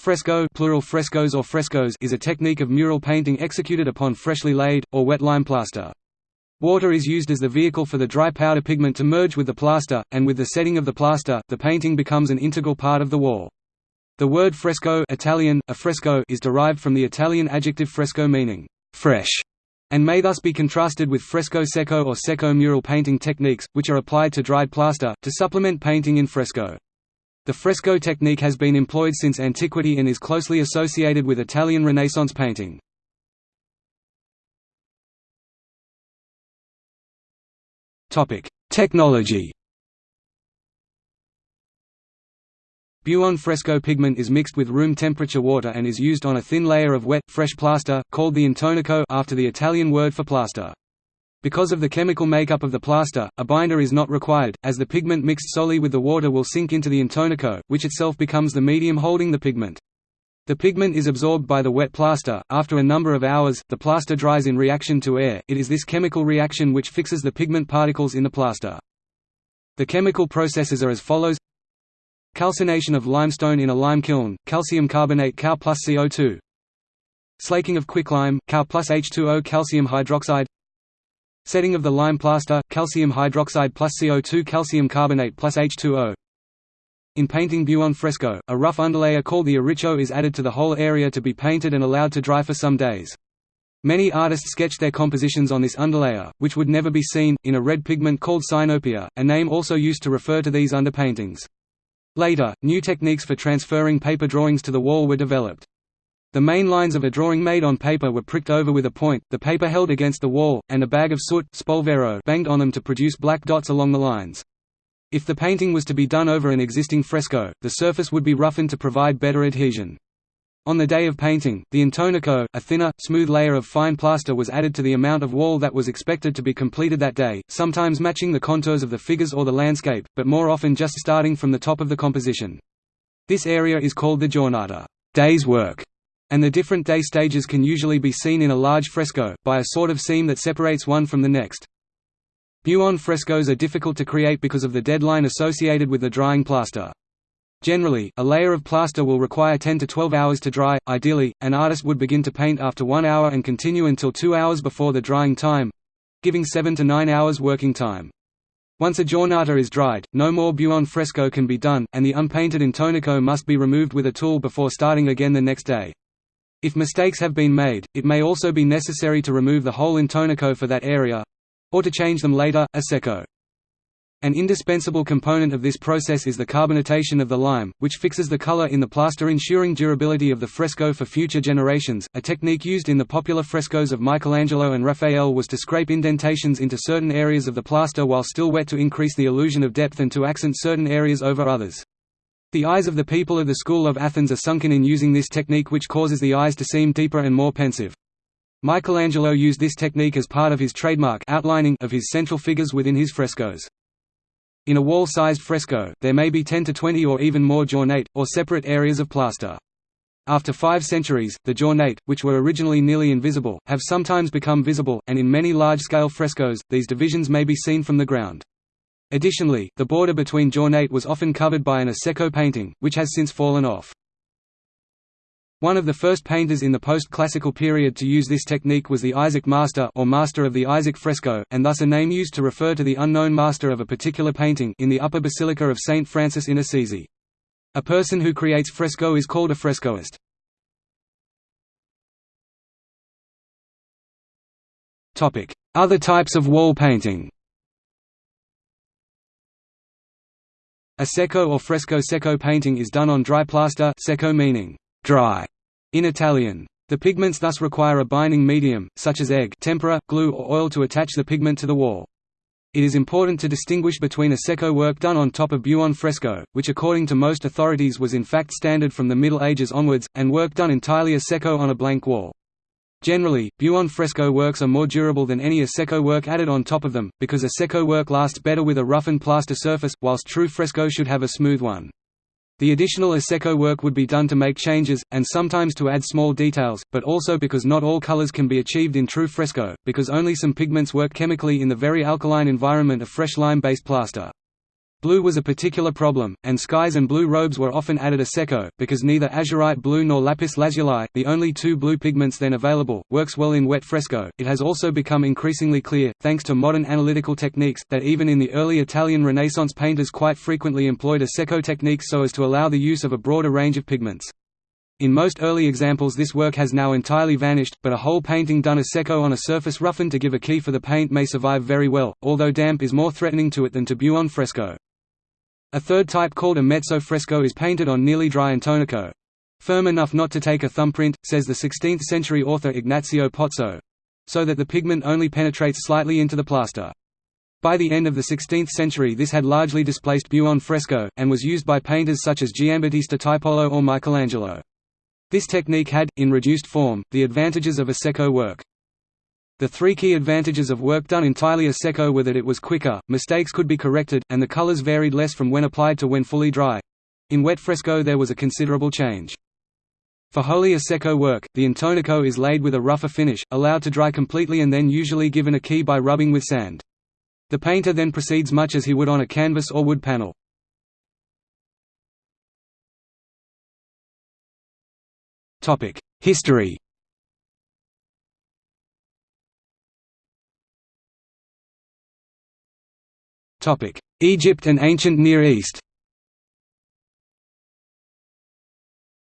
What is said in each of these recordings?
Fresco plural frescoes or frescoes is a technique of mural painting executed upon freshly laid, or wet lime plaster. Water is used as the vehicle for the dry powder pigment to merge with the plaster, and with the setting of the plaster, the painting becomes an integral part of the wall. The word fresco Italian, affresco is derived from the Italian adjective fresco meaning fresh, and may thus be contrasted with fresco secco or secco mural painting techniques, which are applied to dried plaster, to supplement painting in fresco. The fresco technique has been employed since antiquity and is closely associated with Italian Renaissance painting. Technology Buon fresco pigment is mixed with room temperature water and is used on a thin layer of wet, fresh plaster, called the intonaco after the Italian word for plaster. Because of the chemical makeup of the plaster, a binder is not required, as the pigment mixed solely with the water will sink into the intonaco, which itself becomes the medium holding the pigment. The pigment is absorbed by the wet plaster. After a number of hours, the plaster dries in reaction to air. It is this chemical reaction which fixes the pigment particles in the plaster. The chemical processes are as follows: calcination of limestone in a lime kiln, calcium carbonate Cal plus CO2. Slaking of quicklime, Cal plus H2O calcium hydroxide Setting of the lime plaster, calcium hydroxide plus CO2 calcium carbonate plus H2O. In painting buon fresco, a rough underlayer called the arriccio is added to the whole area to be painted and allowed to dry for some days. Many artists sketch their compositions on this underlayer, which would never be seen, in a red pigment called sinopia, a name also used to refer to these underpaintings. Later, new techniques for transferring paper drawings to the wall were developed. The main lines of a drawing made on paper were pricked over with a point, the paper held against the wall, and a bag of soot spolvero banged on them to produce black dots along the lines. If the painting was to be done over an existing fresco, the surface would be roughened to provide better adhesion. On the day of painting, the intonaco, a thinner, smooth layer of fine plaster was added to the amount of wall that was expected to be completed that day, sometimes matching the contours of the figures or the landscape, but more often just starting from the top of the composition. This area is called the giornata day's work", and the different day stages can usually be seen in a large fresco, by a sort of seam that separates one from the next. Buon frescoes are difficult to create because of the deadline associated with the drying plaster. Generally, a layer of plaster will require 10 to 12 hours to dry. Ideally, an artist would begin to paint after 1 hour and continue until 2 hours before the drying time giving 7 to 9 hours working time. Once a giornata is dried, no more buon fresco can be done, and the unpainted intonaco must be removed with a tool before starting again the next day. If mistakes have been made, it may also be necessary to remove the whole intonaco for that area—or to change them later, a secco. An indispensable component of this process is the carbonatation of the lime, which fixes the color in the plaster ensuring durability of the fresco for future generations. A technique used in the popular frescoes of Michelangelo and Raphael was to scrape indentations into certain areas of the plaster while still wet to increase the illusion of depth and to accent certain areas over others. The eyes of the people of the school of Athens are sunken in using this technique which causes the eyes to seem deeper and more pensive. Michelangelo used this technique as part of his trademark outlining of his central figures within his frescoes. In a wall-sized fresco, there may be 10 to 20 or even more giornate, or separate areas of plaster. After five centuries, the giornate, which were originally nearly invisible, have sometimes become visible, and in many large-scale frescoes, these divisions may be seen from the ground. Additionally, the border between giornate was often covered by an a secco painting, which has since fallen off. One of the first painters in the post-classical period to use this technique was the Isaac Master or Master of the Isaac fresco, and thus a name used to refer to the unknown master of a particular painting in the upper basilica of St. Francis in Assisi. A person who creates fresco is called a frescoist. Other types of wall painting A secco or fresco secco painting is done on dry plaster secco meaning dry in Italian. The pigments thus require a binding medium, such as egg tempera, glue or oil to attach the pigment to the wall. It is important to distinguish between a secco work done on top of buon fresco, which according to most authorities was in fact standard from the Middle Ages onwards, and work done entirely a secco on a blank wall. Generally, buon fresco works are more durable than any a secco work added on top of them, because a secco work lasts better with a roughened plaster surface, whilst true fresco should have a smooth one. The additional a secco work would be done to make changes, and sometimes to add small details, but also because not all colors can be achieved in true fresco, because only some pigments work chemically in the very alkaline environment of fresh lime-based plaster. Blue was a particular problem, and skies and blue robes were often added a secco, because neither azurite blue nor lapis lazuli, the only two blue pigments then available, works well in wet fresco. It has also become increasingly clear, thanks to modern analytical techniques, that even in the early Italian Renaissance painters quite frequently employed a secco technique so as to allow the use of a broader range of pigments. In most early examples this work has now entirely vanished, but a whole painting done a secco on a surface roughened to give a key for the paint may survive very well, although damp is more threatening to it than to buon fresco. A third type called a mezzo fresco is painted on nearly dry intonaco. Firm enough not to take a thumbprint, says the 16th-century author Ignazio Pozzo. So that the pigment only penetrates slightly into the plaster. By the end of the 16th century this had largely displaced buon fresco, and was used by painters such as Giambattista Tiepolo or Michelangelo. This technique had, in reduced form, the advantages of a secco work. The three key advantages of work done entirely a secco were that it was quicker, mistakes could be corrected, and the colors varied less from when applied to when fully dry. In wet fresco there was a considerable change. For wholly a secco work, the intonaco is laid with a rougher finish, allowed to dry completely and then usually given a key by rubbing with sand. The painter then proceeds much as he would on a canvas or wood panel. History Egypt and ancient Near East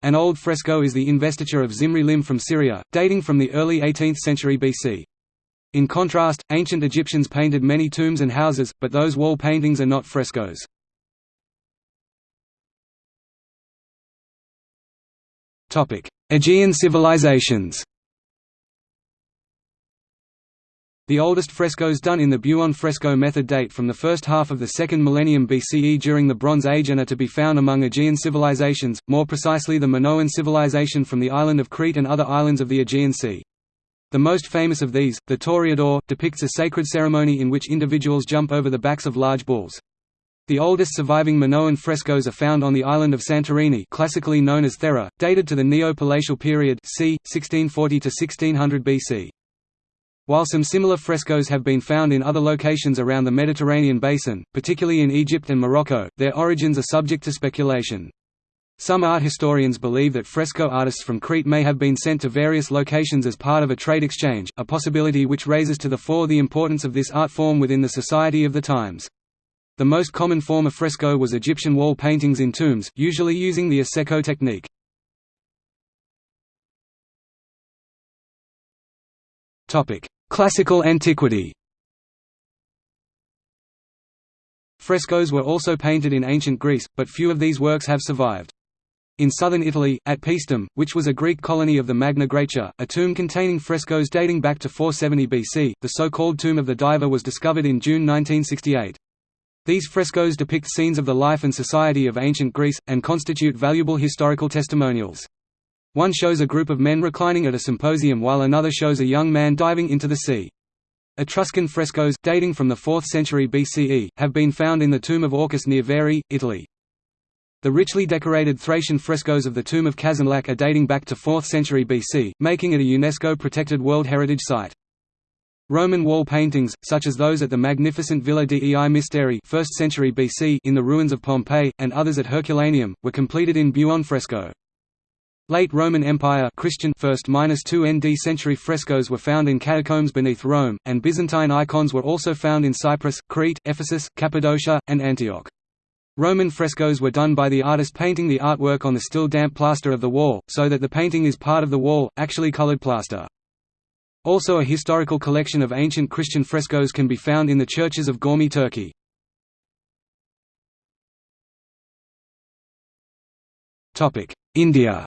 An old fresco is the investiture of Zimri Lim from Syria, dating from the early 18th century BC. In contrast, ancient Egyptians painted many tombs and houses, but those wall paintings are not frescoes. Aegean civilizations The oldest frescoes done in the Buon fresco method date from the first half of the second millennium BCE during the Bronze Age and are to be found among Aegean civilizations, more precisely the Minoan civilization from the island of Crete and other islands of the Aegean Sea. The most famous of these, the Toreador, depicts a sacred ceremony in which individuals jump over the backs of large bulls. The oldest surviving Minoan frescoes are found on the island of Santorini classically known as Thera, dated to the Neo-Palatial period c. 1640–1600 BC. While some similar frescoes have been found in other locations around the Mediterranean basin, particularly in Egypt and Morocco, their origins are subject to speculation. Some art historians believe that fresco artists from Crete may have been sent to various locations as part of a trade exchange, a possibility which raises to the fore the importance of this art form within the society of the times. The most common form of fresco was Egyptian wall paintings in tombs, usually using the a secco technique. Classical antiquity Frescoes were also painted in ancient Greece, but few of these works have survived. In southern Italy, at Paestum, which was a Greek colony of the Magna Graecia, a tomb containing frescoes dating back to 470 BC, the so-called Tomb of the Diver was discovered in June 1968. These frescoes depict scenes of the life and society of ancient Greece, and constitute valuable historical testimonials. One shows a group of men reclining at a symposium while another shows a young man diving into the sea. Etruscan frescoes, dating from the 4th century BCE, have been found in the tomb of Orcus near Veri, Italy. The richly decorated Thracian frescoes of the tomb of Kazanlak are dating back to 4th century BC, making it a UNESCO-protected World Heritage Site. Roman wall paintings, such as those at the magnificent Villa dei Misteri 1st century BC in the ruins of Pompeii, and others at Herculaneum, were completed in buon fresco. Late Roman Empire Christian 1st–2 ND century frescoes were found in catacombs beneath Rome, and Byzantine icons were also found in Cyprus, Crete, Ephesus, Cappadocia, and Antioch. Roman frescoes were done by the artist painting the artwork on the still damp plaster of the wall, so that the painting is part of the wall, actually colored plaster. Also a historical collection of ancient Christian frescoes can be found in the churches of Göreme Turkey. India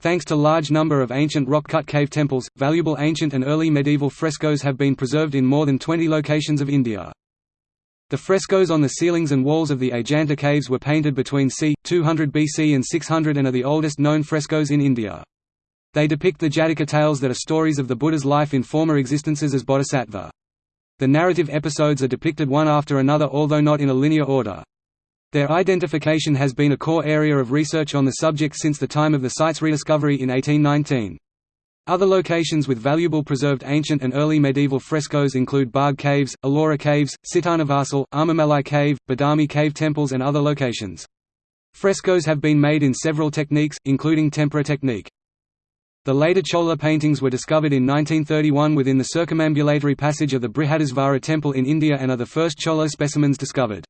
Thanks to large number of ancient rock-cut cave temples, valuable ancient and early medieval frescoes have been preserved in more than 20 locations of India. The frescoes on the ceilings and walls of the Ajanta caves were painted between c. 200 BC and 600 and are the oldest known frescoes in India. They depict the Jataka tales that are stories of the Buddha's life in former existences as bodhisattva. The narrative episodes are depicted one after another although not in a linear order. Their identification has been a core area of research on the subject since the time of the site's rediscovery in 1819. Other locations with valuable preserved ancient and early medieval frescoes include Bagh Caves, Ellora Caves, Sittanavasal, Armamalai Cave, Badami Cave temples and other locations. Frescoes have been made in several techniques, including tempera technique. The later Chola paintings were discovered in 1931 within the circumambulatory passage of the Brihadisvara temple in India and are the first Chola specimens discovered.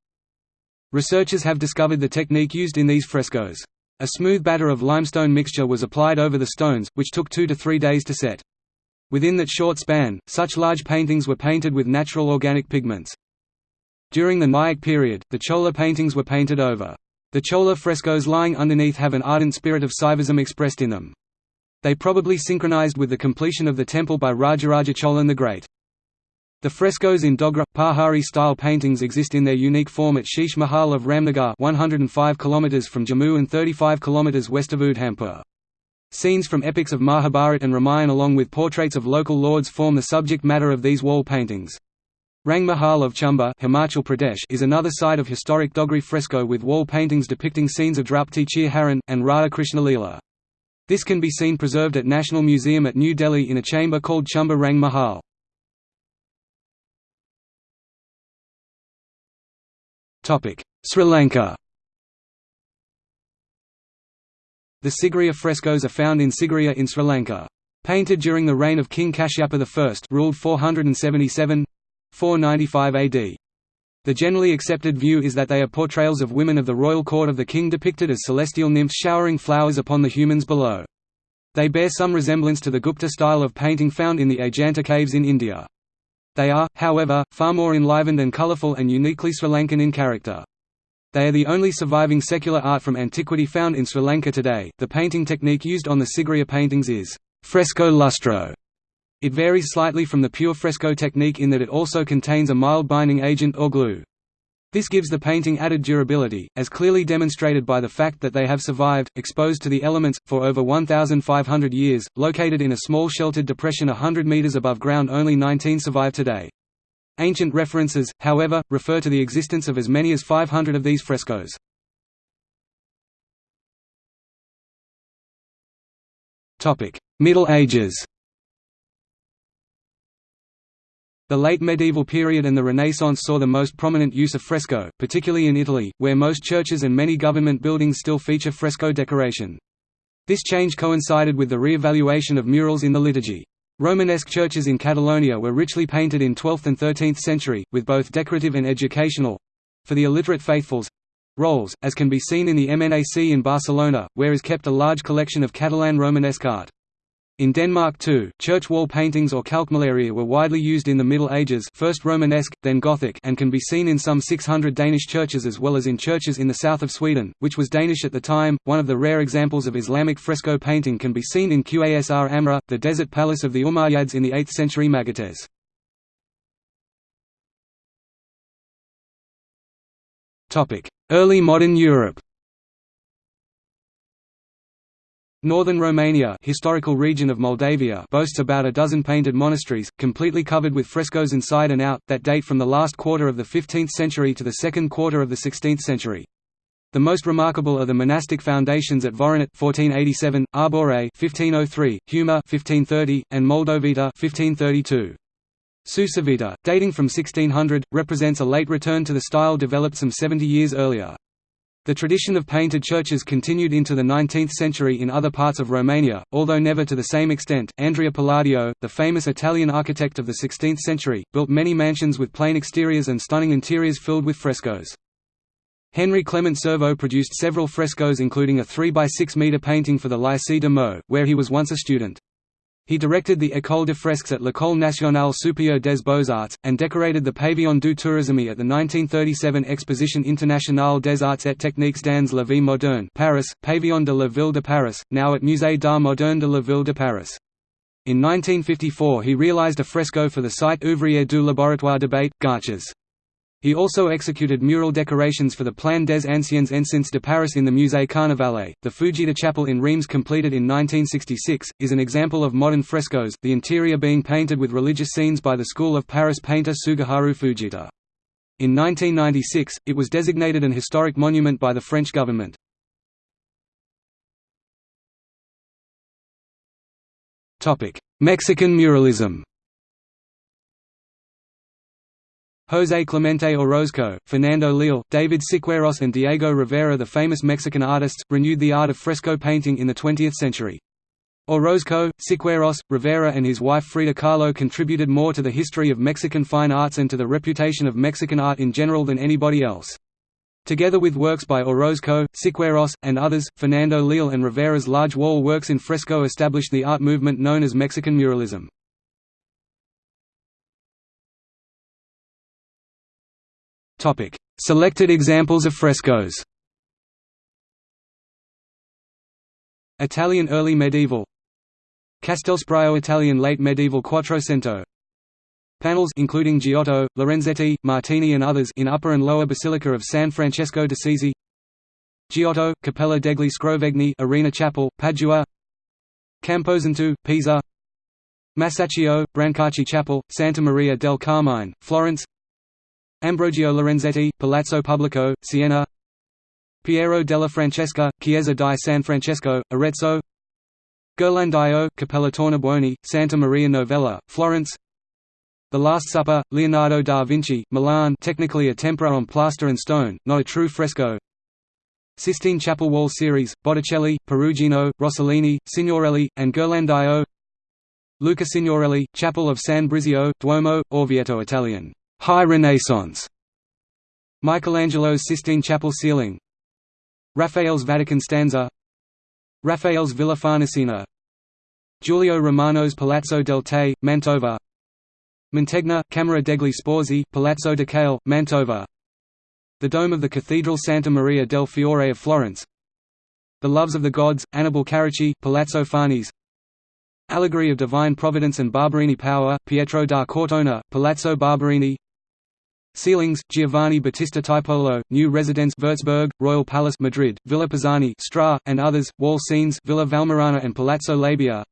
Researchers have discovered the technique used in these frescoes. A smooth batter of limestone mixture was applied over the stones, which took two to three days to set. Within that short span, such large paintings were painted with natural organic pigments. During the Nayak period, the Chola paintings were painted over. The Chola frescoes lying underneath have an ardent spirit of Saivism expressed in them. They probably synchronized with the completion of the temple by Rajaraja Cholan the Great. The frescoes in Dogra, Pahari-style paintings exist in their unique form at Sheesh Mahal of Ramnagar 105 km from Jammu and 35 km west of Udhampur. Scenes from epics of Mahabharat and Ramayana along with portraits of local lords form the subject matter of these wall paintings. Rang Mahal of Chamba Himachal Pradesh is another site of historic Dogri fresco with wall paintings depicting scenes of Draupadi Chirharan, and Radha Krishna Leela. This can be seen preserved at National Museum at New Delhi in a chamber called Chamba Rang Mahal. Sri Lanka The Sigiriya frescoes are found in Sigiriya in Sri Lanka. Painted during the reign of King Kashyapa I ruled 477 495 AD. The generally accepted view is that they are portrayals of women of the royal court of the king depicted as celestial nymphs showering flowers upon the humans below. They bear some resemblance to the Gupta style of painting found in the Ajanta caves in India. They are, however, far more enlivened and colourful and uniquely Sri Lankan in character. They are the only surviving secular art from antiquity found in Sri Lanka today. The painting technique used on the Sigiriya paintings is fresco lustro. It varies slightly from the pure fresco technique in that it also contains a mild binding agent or glue. This gives the painting added durability, as clearly demonstrated by the fact that they have survived, exposed to the elements, for over 1,500 years. Located in a small sheltered depression hundred meters above ground only 19 survive today. Ancient references, however, refer to the existence of as many as 500 of these frescoes. Middle Ages The late medieval period and the Renaissance saw the most prominent use of fresco, particularly in Italy, where most churches and many government buildings still feature fresco decoration. This change coincided with the re-evaluation of murals in the liturgy. Romanesque churches in Catalonia were richly painted in 12th and 13th century, with both decorative and educational—for the illiterate faithfuls—roles, as can be seen in the MNAC in Barcelona, where is kept a large collection of Catalan Romanesque art. In Denmark too, church wall paintings or kalkmalerier were widely used in the Middle Ages first Romanesque, then Gothic and can be seen in some 600 Danish churches as well as in churches in the south of Sweden, which was Danish at the time. One of the rare examples of Islamic fresco painting can be seen in Qasr Amra, the desert palace of the Umayyads in the 8th century Magates. Early modern Europe Northern Romania historical region of Moldavia boasts about a dozen painted monasteries, completely covered with frescoes inside and out, that date from the last quarter of the 15th century to the second quarter of the 16th century. The most remarkable are the monastic foundations at Voronet 1487, Arbore 1503, Humor 1530, and Moldovita 1532. Sucevita, dating from 1600, represents a late return to the style developed some 70 years earlier. The tradition of painted churches continued into the 19th century in other parts of Romania, although never to the same extent. Andrea Palladio, the famous Italian architect of the 16th century, built many mansions with plain exteriors and stunning interiors filled with frescoes. Henry Clement Serveau produced several frescoes including a 3 by 6 metre painting for the Lycée de Meaux, where he was once a student. He directed the École de Fresques at l'École nationale supérieure des beaux-arts, and decorated the Pavillon du Tourisme at the 1937 Exposition internationale des arts et techniques dans la vie moderne Paris, Pavillon de la Ville de Paris, now at Musée d'art moderne de la Ville de Paris. In 1954 he realized a fresco for the site ouvrier du laboratoire de Bate, Garches. He also executed mural decorations for the Plan des Anciens Enceintes de Paris in the Musée Carnavalet. The Fujita Chapel in Reims, completed in 1966, is an example of modern frescoes, the interior being painted with religious scenes by the School of Paris painter Tsuguharu Fujita. In 1996, it was designated an historic monument by the French government. Mexican muralism José Clemente Orozco, Fernando Leal, David Siqueiros and Diego Rivera the famous Mexican artists, renewed the art of fresco painting in the 20th century. Orozco, Siqueiros, Rivera and his wife Frida Kahlo contributed more to the history of Mexican fine arts and to the reputation of Mexican art in general than anybody else. Together with works by Orozco, Siqueiros, and others, Fernando Leal and Rivera's large wall works in fresco established the art movement known as Mexican muralism. Selected examples of frescoes. Italian early medieval. Castelseprio Italian late medieval Quattrocento. Panels including Giotto, Lorenzetti, Martini and others in upper and lower Basilica of San Francesco d'Assisi Giotto, Cappella degli Scrovegni Arena Chapel, Padua. Camposanto, Pisa. Masaccio, Brancacci Chapel, Santa Maria del Carmine, Florence Ambrogio Lorenzetti, Palazzo Pubblico, Siena. Piero della Francesca, Chiesa di San Francesco, Arezzo. Ghirlandaio, Cappella Tornabuoni, Santa Maria Novella, Florence. The Last Supper, Leonardo da Vinci, Milan technically a tempera on plaster and stone, not a true fresco. Sistine Chapel Wall Series, Botticelli, Perugino, Rossellini, Signorelli, and Ghirlandaio. Luca Signorelli, Chapel of San Brizio, Duomo, Orvieto Italian High Renaissance. Michelangelo's Sistine Chapel ceiling. Raphael's Vatican stanza. Raphael's Villa Farnesina. Giulio Romano's Palazzo del Te, Mantova. Mantegna, Camera degli Sposi, Palazzo Ducale, Mantova. The Dome of the Cathedral Santa Maria del Fiore of Florence. The Loves of the Gods, Annibale Carracci, Palazzo Farnese. Allegory of Divine Providence and Barberini Power, Pietro da Cortona, Palazzo Barberini Ceilings, Giovanni Battista Tiepolo, New Residence Würzburg, Royal Palace Madrid, Villa Pisani Stra, and others, Wall Scenes Villa Valmarana and Palazzo Labia.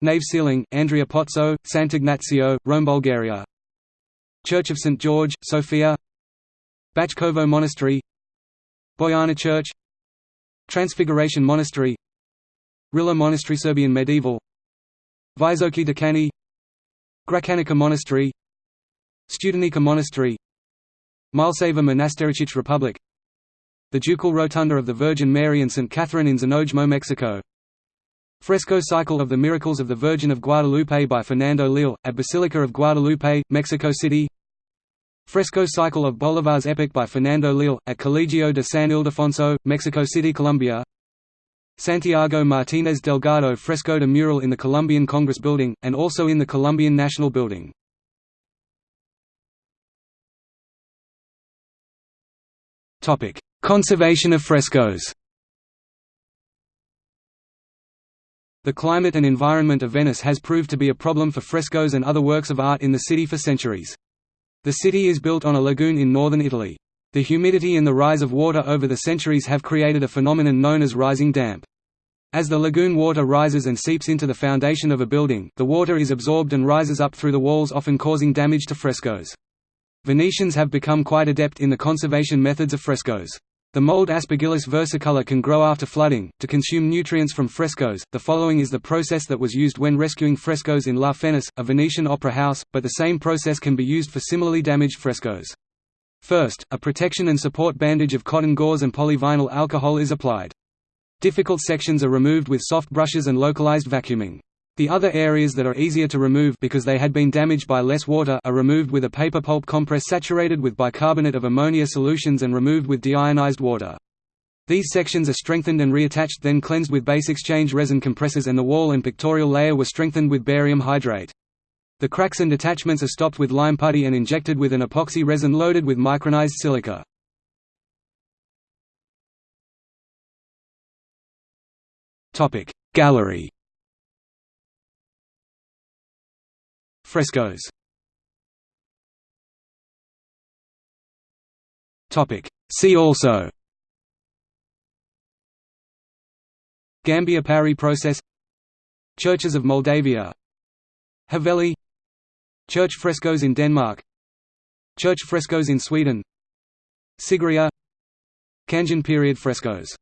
Nave ceiling, Andrea Pozzo, Sant'Ignazio, Rome Bulgaria. Church of St. George, Sofia. Bachkovo Monastery. Bojana Church. Transfiguration Monastery. Rila Monastery Serbian medieval. Visoki Dekani Gračanica Monastery Studenica Monastery Mileseva Monastery Czech Republic The Ducal Rotunda of the Virgin Mary and St. Catherine in Znojmo, Mexico Fresco Cycle of the Miracles of the Virgin of Guadalupe by Fernando Leal, at Basilica of Guadalupe, Mexico City Fresco Cycle of Bolivar's Epic by Fernando Leal, at Colegio de San Ildefonso, Mexico City, Colombia Santiago Martínez Delgado fresco de mural in the Colombian Congress Building, and also in the Colombian National Building. Conservation of frescoes The climate and environment of Venice has proved to be a problem for frescoes and other works of art in the city for centuries. The city is built on a lagoon in northern Italy. The humidity and the rise of water over the centuries have created a phenomenon known as rising damp. As the lagoon water rises and seeps into the foundation of a building, the water is absorbed and rises up through the walls often causing damage to frescoes. Venetians have become quite adept in the conservation methods of frescoes. The mold Aspergillus versicolor can grow after flooding. To consume nutrients from frescoes, the following is the process that was used when rescuing frescoes in La Fenice, a Venetian opera house, but the same process can be used for similarly damaged frescoes. First, a protection and support bandage of cotton gauze and polyvinyl alcohol is applied. Difficult sections are removed with soft brushes and localized vacuuming. The other areas that are easier to remove because they had been damaged by less water are removed with a paper pulp compress saturated with bicarbonate of ammonia solutions and removed with deionized water. These sections are strengthened and reattached then cleansed with base exchange resin compressors and the wall and pictorial layer were strengthened with barium hydrate. The cracks and detachments are stopped with lime putty and injected with an epoxy resin loaded with micronized silica. Gallery Frescoes. See also. Gambier Parry process. Churches of Moldavia. Haveli. Church frescoes in Denmark. Church frescoes in Sweden. Sigiriya Kangin period frescoes